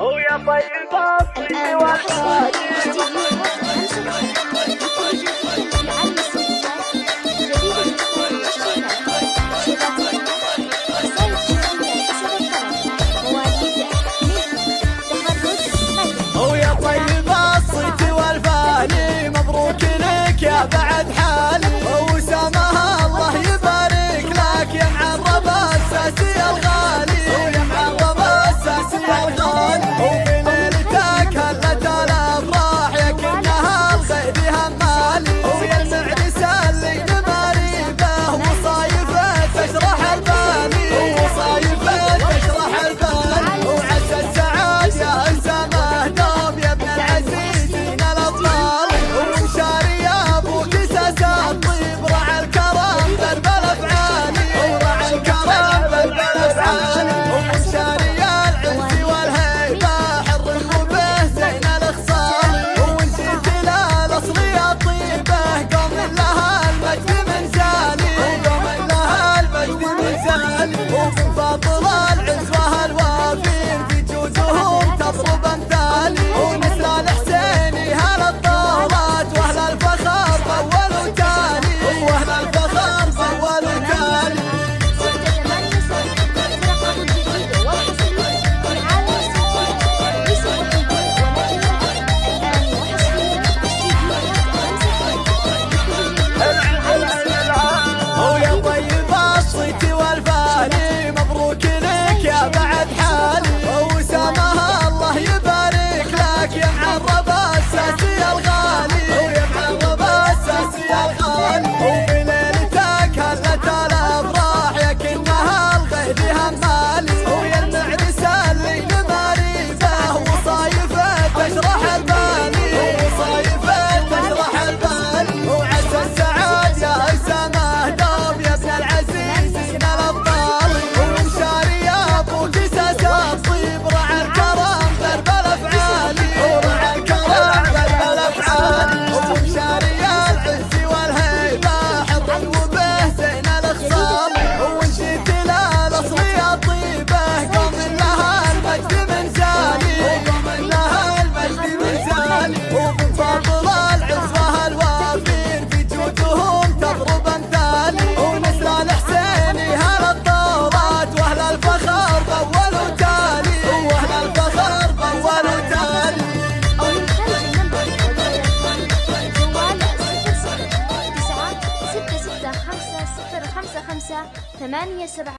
هو ويا طيب الصيد والحاجب طيب. الجلال ومن باطل العز وهالوافين في جوزهم تطلع ثمانية سبعة